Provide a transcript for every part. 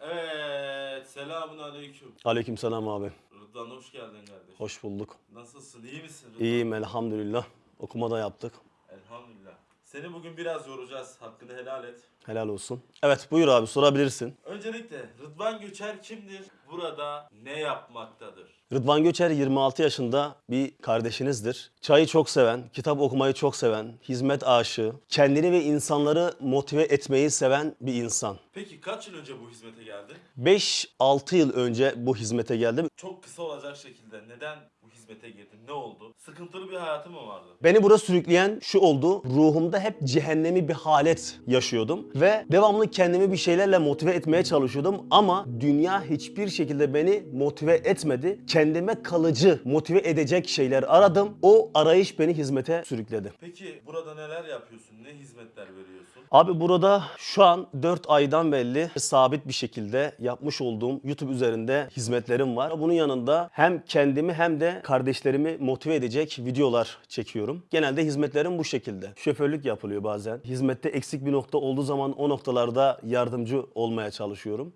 Evet, selamun aleyküm. Aleykümselam abi. Rıdvan hoş geldin kardeşim. Hoş bulduk. Nasılsın, iyi misin Rıdvan? İyiyim elhamdülillah. Okuma da yaptık. Elhamdülillah. Seni bugün biraz yoracağız, hakkını helal et. Helal olsun. Evet buyur abi sorabilirsin. Öncelikle Rıdvan Göçer kimdir? Burada ne yapmaktadır? Rıdvan Göçer 26 yaşında bir kardeşinizdir. Çayı çok seven, kitap okumayı çok seven, hizmet aşığı, kendini ve insanları motive etmeyi seven bir insan. Peki kaç yıl önce bu hizmete geldin? 5-6 yıl önce bu hizmete geldim. Çok kısa olacak şekilde neden bu hizmete girdin? Ne oldu? Sıkıntılı bir hayatın mı vardı? Beni buraya sürükleyen şu oldu. Ruhumda hep cehennemi bir halet yaşıyordum. Ve devamlı kendimi bir şeylerle motive etmeye çalışıyordum. Ama dünya hiçbir şekilde beni motive etmedi. Kendime kalıcı motive edecek şeyler aradım. O arayış beni hizmete sürükledi. Peki burada neler yapıyorsun? Ne hizmetler veriyorsun? Abi burada şu an 4 aydan belli sabit bir şekilde yapmış olduğum YouTube üzerinde hizmetlerim var. Bunun yanında hem kendimi hem de kardeşlerimi motive edecek videolar çekiyorum. Genelde hizmetlerim bu şekilde. Şoförlük yapılıyor bazen. Hizmette eksik bir nokta olduğu zaman o noktalarda yardımcı olmaya çalışıyorum.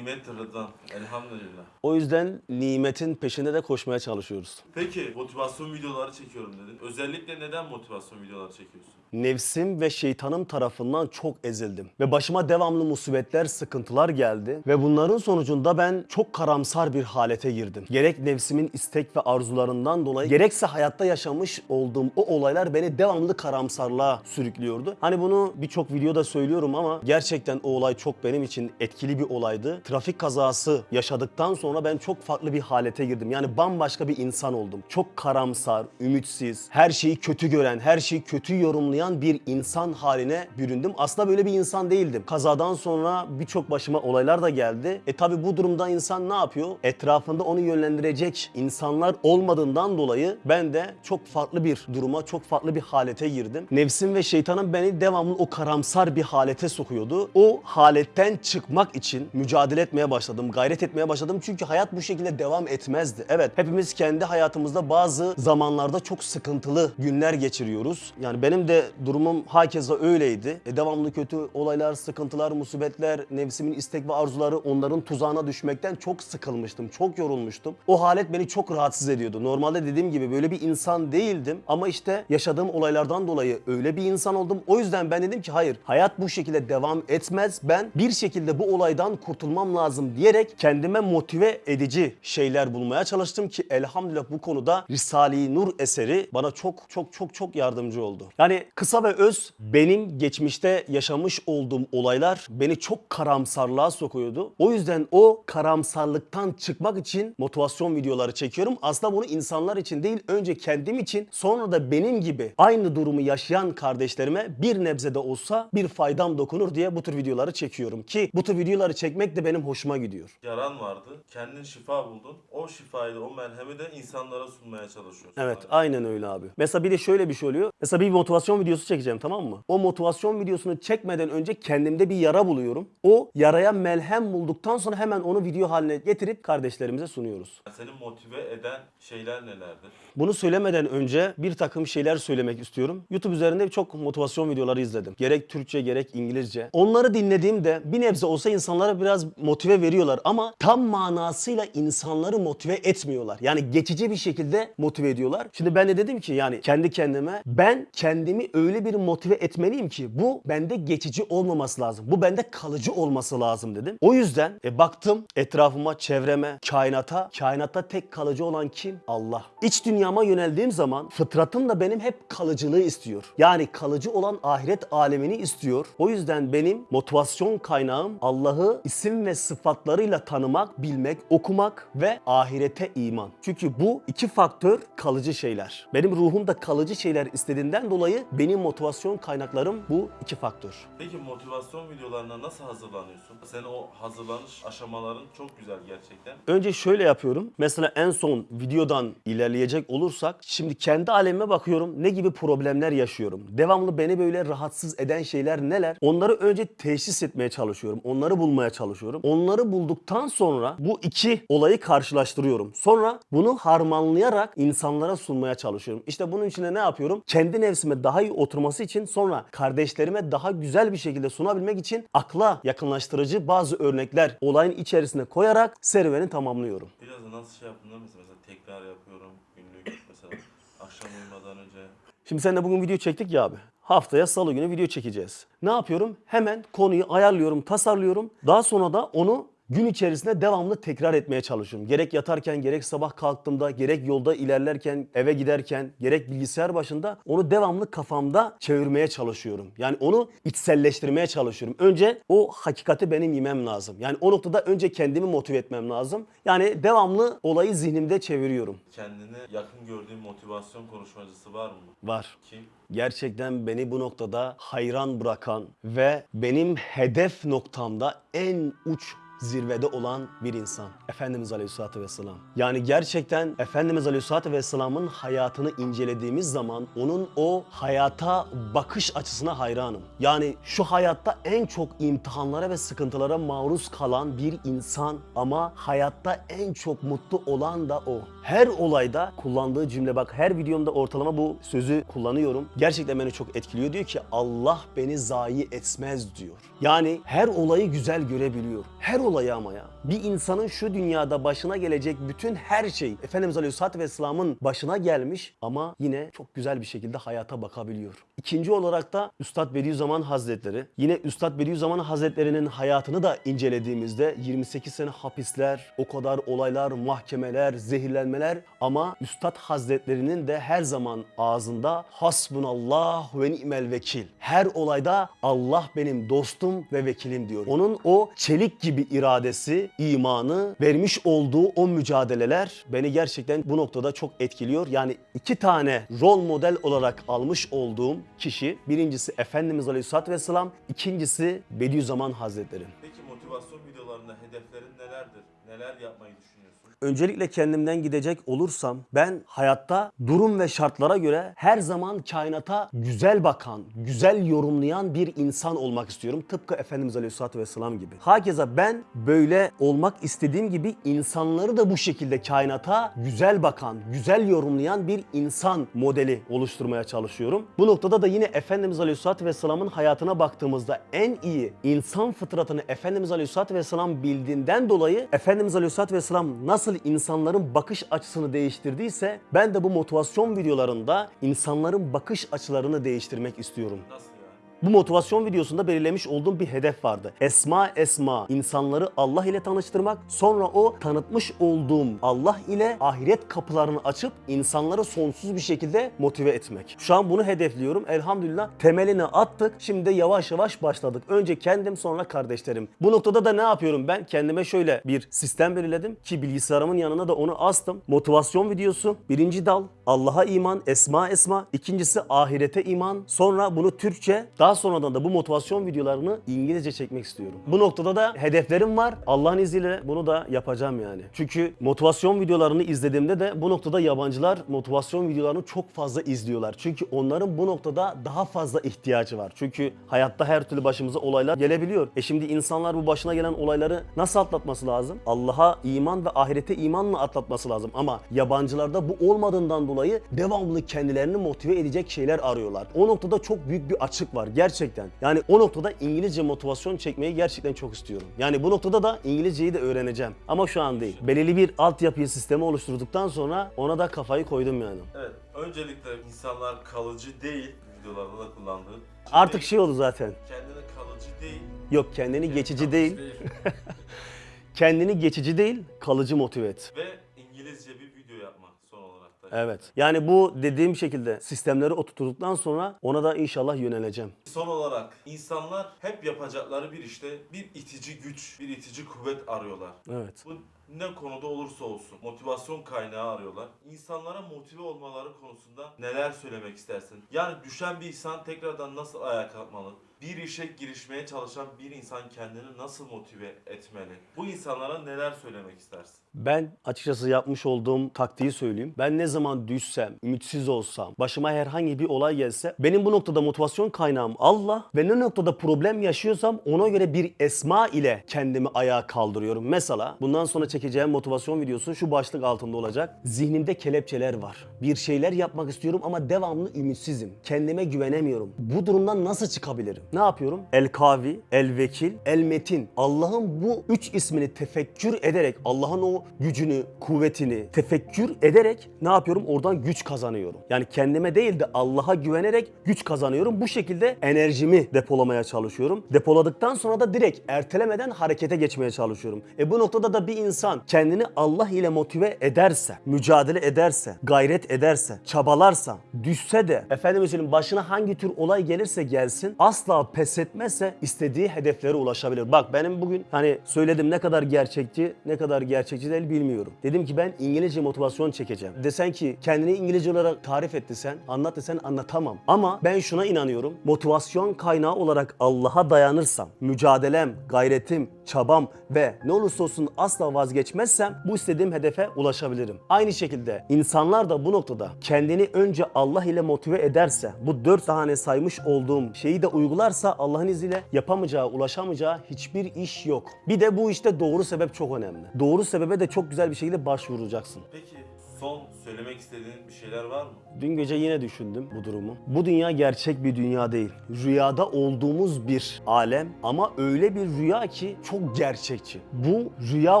Rıdvan. Elhamdülillah. O yüzden nimetin peşinde de koşmaya çalışıyoruz. Peki motivasyon videoları çekiyorum dedin. Özellikle neden motivasyon videoları çekiyorsun? Nefsim ve şeytanım tarafından çok ezildim. Ve başıma devamlı musibetler, sıkıntılar geldi. Ve bunların sonucunda ben çok karamsar bir halete girdim. Gerek nefsimin istek ve arzularından dolayı, gerekse hayatta yaşamış olduğum o olaylar beni devamlı karamsarlığa sürüklüyordu. Hani bunu birçok videoda söylüyorum ama gerçekten o olay çok benim için etkili bir olaydı. Trafik kazası yaşadıktan sonra ben çok farklı bir halete girdim. Yani bambaşka bir insan oldum. Çok karamsar, ümitsiz, her şeyi kötü gören, her şeyi kötü yorumlayan bir insan haline büründüm. Aslında böyle bir insan değildim. Kazadan sonra birçok başıma olaylar da geldi. E tabi bu durumda insan ne yapıyor? Etrafında onu yönlendirecek insanlar olmadığından dolayı ben de çok farklı bir duruma, çok farklı bir halete girdim. Nefsim ve şeytanım beni devamlı o karamsar bir halete sokuyordu. O haletten çıkmak için mücadele etmeye başladım, gayret etmeye başladım. Çünkü hayat bu şekilde devam etmezdi. Evet, hepimiz kendi hayatımızda bazı zamanlarda çok sıkıntılı günler geçiriyoruz. Yani benim de durumum hakeza öyleydi. E, devamlı kötü olaylar, sıkıntılar, musibetler, nefsimin istek ve arzuları onların tuzağına düşmekten çok sıkılmıştım, çok yorulmuştum. O halet beni çok rahatsız ediyordu. Normalde dediğim gibi böyle bir insan değildim ama işte yaşadığım olaylardan dolayı öyle bir insan oldum. O yüzden ben dedim ki hayır, hayat bu şekilde devam etmez. Ben bir şekilde bu olaydan kurtulmam lazım diyerek kendime motive edici şeyler bulmaya çalıştım ki elhamdülillah bu konuda Risale-i Nur eseri bana çok çok çok çok yardımcı oldu. Yani kısa ve öz benim geçmişte yaşamış olduğum olaylar beni çok karamsarlığa sokuyordu. O yüzden o karamsarlıktan çıkmak için motivasyon videoları çekiyorum. Aslında bunu insanlar için değil önce kendim için sonra da benim gibi aynı durumu yaşayan kardeşlerime bir nebze de olsa bir faydam dokunur diye bu tür videoları çekiyorum. Ki bu tür videoları çekmek de benim hoşuma gidiyor. Yaran vardı. Kendin şifa buldun. O şifayı da o merhemi de insanlara sunmaya çalışıyorsun. Evet aynen öyle abi. Mesela bir de şöyle bir şey oluyor. Mesela bir motivasyon videosu çekeceğim tamam mı? O motivasyon videosunu çekmeden önce kendimde bir yara buluyorum. O yaraya melhem bulduktan sonra hemen onu video haline getirip kardeşlerimize sunuyoruz. Seni motive eden şeyler nelerdir? Bunu söylemeden önce bir takım şeyler söylemek istiyorum. YouTube üzerinde çok motivasyon videoları izledim. Gerek Türkçe gerek İngilizce. Onları dinlediğimde bir nebze olsa insanlara biraz motive veriyorlar ama tam manasıyla insanları motive etmiyorlar. Yani geçici bir şekilde motive ediyorlar. Şimdi ben de dedim ki yani kendi kendime ben kendimi öyle bir motive etmeliyim ki bu bende geçici olmaması lazım. Bu bende kalıcı olması lazım dedim. O yüzden e, baktım etrafıma, çevreme, kainata. Kainatta tek kalıcı olan kim? Allah. İç dünyama yöneldiğim zaman fıtratım da benim hep kalıcılığı istiyor. Yani kalıcı olan ahiret alemini istiyor. O yüzden benim motivasyon kaynağım Allah'ı isim ve sıfatlarıyla tanımak, bilmek, okumak ve ahirete iman. Çünkü bu iki faktör kalıcı şeyler. Benim ruhum da kalıcı şeyler istediğinden dolayı benim motivasyon kaynaklarım bu iki faktör. Peki motivasyon videolarına nasıl hazırlanıyorsun? Senin o hazırlanış aşamaların çok güzel gerçekten. Önce şöyle yapıyorum. Mesela en son videodan ilerleyecek olursak şimdi kendi alemime bakıyorum ne gibi problemler yaşıyorum. Devamlı beni böyle rahatsız eden şeyler neler? Onları önce teşhis etmeye çalışıyorum. Onları bulmaya çalışıyorum. Onları bulduktan sonra bu iki olayı karşılaştırıyorum. Sonra bunu harmanlayarak insanlara sunmaya çalışıyorum. İşte bunun için ne yapıyorum? Kendi nefsime daha iyi oturması için sonra kardeşlerime daha güzel bir şekilde sunabilmek için akla yakınlaştırıcı bazı örnekler olayın içerisine koyarak serüveni tamamlıyorum. Biraz da nasıl şey yaptın mi? Mesela tekrar yapıyorum günlük mesela akşam uyumadan önce. Şimdi seninle bugün video çektik ya abi. Haftaya salı günü video çekeceğiz. Ne yapıyorum? Hemen konuyu ayarlıyorum, tasarlıyorum. Daha sonra da onu gün içerisinde devamlı tekrar etmeye çalışıyorum. Gerek yatarken, gerek sabah kalktığımda, gerek yolda ilerlerken, eve giderken, gerek bilgisayar başında onu devamlı kafamda çevirmeye çalışıyorum. Yani onu içselleştirmeye çalışıyorum. Önce o hakikati benim yemem lazım. Yani o noktada önce kendimi motive etmem lazım. Yani devamlı olayı zihnimde çeviriyorum. Kendine yakın gördüğün motivasyon konuşmacısı var mı? Var. Kim? gerçekten beni bu noktada hayran bırakan ve benim hedef noktamda en uç zirvede olan bir insan. Efendimiz Aleyhisselatü Vesselam. Yani gerçekten Efendimiz Aleyhisselatü Vesselam'ın hayatını incelediğimiz zaman onun o hayata bakış açısına hayranım. Yani şu hayatta en çok imtihanlara ve sıkıntılara maruz kalan bir insan ama hayatta en çok mutlu olan da o. Her olayda kullandığı cümle bak her videomda ortalama bu sözü kullanıyorum. Gerçekten beni çok etkiliyor. Diyor ki Allah beni zayi etmez diyor. Yani her olayı güzel görebiliyor. Her olayı ama ya. Bir insanın şu dünyada başına gelecek bütün her şey Efendimiz Aleyhisselatü Vesselam'ın başına gelmiş ama yine çok güzel bir şekilde hayata bakabiliyor. İkinci olarak da Üstad Bediüzzaman Hazretleri. Yine Üstad Bediüzzaman Hazretleri'nin hayatını da incelediğimizde 28 sene hapisler, o kadar olaylar, mahkemeler, zehirlenmeler ama Üstad Hazretlerinin de her zaman ağzında hasbunallah ve ni'mel vekil. Her olayda Allah benim dostum ve vekilim diyor. Onun o çelik gibi iradesi, imanı, vermiş olduğu o mücadeleler beni gerçekten bu noktada çok etkiliyor. Yani iki tane rol model olarak almış olduğum kişi birincisi Efendimiz Aleyhisselatü Vesselam, ikincisi Bediüzzaman Hazretleri. Peki motivasyon videolarında hedeflerin nelerdir? Neler yapmayı düşünüyorsun? Öncelikle kendimden gidecek olursam ben hayatta durum ve şartlara göre her zaman kainata güzel bakan, güzel yorumlayan bir insan olmak istiyorum. Tıpkı Efendimiz Aleyhisselatü Vesselam gibi. Hakeza ben böyle olmak istediğim gibi insanları da bu şekilde kainata güzel bakan, güzel yorumlayan bir insan modeli oluşturmaya çalışıyorum. Bu noktada da yine Efendimiz Aleyhisselatü Vesselam'ın hayatına baktığımızda en iyi insan fıtratını Efendimiz Aleyhisselatü Vesselam bildiğinden dolayı Efendimiz Aleyhisselatü Vesselam nasıl insanların bakış açısını değiştirdiyse ben de bu motivasyon videolarında insanların bakış açılarını değiştirmek istiyorum. Nasıl? Bu motivasyon videosunda belirlemiş olduğum bir hedef vardı. Esma esma insanları Allah ile tanıştırmak, sonra o tanıtmış olduğum Allah ile ahiret kapılarını açıp insanları sonsuz bir şekilde motive etmek. Şu an bunu hedefliyorum. Elhamdülillah temelini attık. Şimdi de yavaş yavaş başladık. Önce kendim sonra kardeşlerim. Bu noktada da ne yapıyorum ben? Kendime şöyle bir sistem belirledim ki bilgisayarımın yanına da onu astım. Motivasyon videosu. Birinci dal Allah'a iman, esma esma. İkincisi ahirete iman. Sonra bunu Türkçe, daha sonradan da bu motivasyon videolarını İngilizce çekmek istiyorum. Bu noktada da hedeflerim var. Allah'ın izniyle bunu da yapacağım yani. Çünkü motivasyon videolarını izlediğimde de bu noktada yabancılar motivasyon videolarını çok fazla izliyorlar. Çünkü onların bu noktada daha fazla ihtiyacı var. Çünkü hayatta her türlü başımıza olaylar gelebiliyor. E şimdi insanlar bu başına gelen olayları nasıl atlatması lazım? Allah'a iman ve ahirete imanla atlatması lazım. Ama yabancılarda bu olmadığından dolayı devamlı kendilerini motive edecek şeyler arıyorlar. O noktada çok büyük bir açık var gerçekten. Yani o noktada İngilizce motivasyon çekmeyi gerçekten çok istiyorum. Yani bu noktada da İngilizceyi de öğreneceğim. Ama şu an değil. Belirli bir altyapı sistemi oluşturduktan sonra ona da kafayı koydum yani. Evet. Öncelikle insanlar kalıcı değil. Videolarda da kullandığın. Artık şey oldu zaten. Kendine kalıcı değil. Yok kendini geçici değil. Kendini geçici değil, kalıcı motive et. Ve İngilizce bir video yapmak son olarak da. Evet. Yani bu dediğim şekilde sistemleri oturttuktan sonra ona da inşallah yöneleceğim. Son olarak insanlar hep yapacakları bir işte bir itici güç, bir itici kuvvet arıyorlar. Evet. Bu ne konuda olursa olsun motivasyon kaynağı arıyorlar. İnsanlara motive olmaları konusunda neler söylemek istersin? Yani düşen bir insan tekrardan nasıl ayağa kalkmalı? Bir işe girişmeye çalışan bir insan kendini nasıl motive etmeli? Bu insanlara neler söylemek istersin? Ben açıkçası yapmış olduğum taktiği söyleyeyim. Ben ne zaman düşsem, ümitsiz olsam, başıma herhangi bir olay gelse benim bu noktada motivasyon kaynağım Allah ve ne noktada problem yaşıyorsam ona göre bir esma ile kendimi ayağa kaldırıyorum. Mesela bundan sonra çekeceğim motivasyon videosu şu başlık altında olacak. Zihnimde kelepçeler var. Bir şeyler yapmak istiyorum ama devamlı ümitsizim. Kendime güvenemiyorum. Bu durumdan nasıl çıkabilirim? Ne yapıyorum? El Kavi, El Vekil, El Metin. Allah'ın bu üç ismini tefekkür ederek, Allah'ın o gücünü, kuvvetini tefekkür ederek ne yapıyorum? Oradan güç kazanıyorum. Yani kendime değil de Allah'a güvenerek güç kazanıyorum. Bu şekilde enerjimi depolamaya çalışıyorum. Depoladıktan sonra da direkt ertelemeden harekete geçmeye çalışıyorum. E bu noktada da bir insan kendini Allah ile motive ederse, mücadele ederse, gayret ederse, çabalarsa, düşse de efendim söyleyeyim başına hangi tür olay gelirse gelsin asla pes etmezse istediği hedeflere ulaşabilir. Bak benim bugün hani söyledim ne kadar gerçekçi, ne kadar gerçekçi değil bilmiyorum. Dedim ki ben İngilizce motivasyon çekeceğim. Desen ki kendini İngilizce olarak tarif et desen, anlat desen anlatamam. Ama ben şuna inanıyorum. Motivasyon kaynağı olarak Allah'a dayanırsam, mücadelem, gayretim, çabam ve ne olursa olsun asla vazgeçmezsem bu istediğim hedefe ulaşabilirim. Aynı şekilde insanlar da bu noktada kendini önce Allah ile motive ederse, bu dört tane saymış olduğum şeyi de uygularsa Allah'ın izniyle yapamayacağı, ulaşamayacağı hiçbir iş yok. Bir de bu işte doğru sebep çok önemli. Doğru sebebe de çok güzel bir şekilde başvuracaksın. Peki son söylemek istediğin bir şeyler var mı? Dün gece yine düşündüm bu durumu. Bu dünya gerçek bir dünya değil. Rüyada olduğumuz bir alem ama öyle bir rüya ki çok gerçekçi. Bu rüya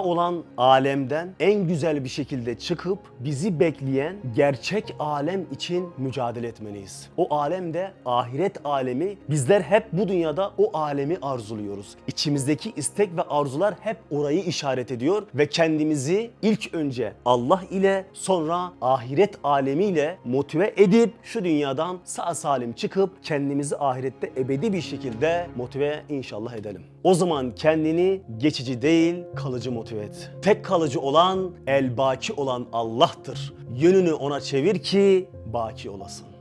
olan alemden en güzel bir şekilde çıkıp bizi bekleyen gerçek alem için mücadele etmeliyiz. O alemde ahiret alemi bizler hep bu dünyada o alemi arzuluyoruz. İçimizdeki istek ve arzular hep orayı işaret ediyor ve kendimizi ilk önce Allah ile sonra ahiret alemiyle motive edip şu dünyadan sağ salim çıkıp kendimizi ahirette ebedi bir şekilde motive inşallah edelim. O zaman kendini geçici değil kalıcı motive et. Tek kalıcı olan el baki olan Allah'tır. Yönünü ona çevir ki baki olasın.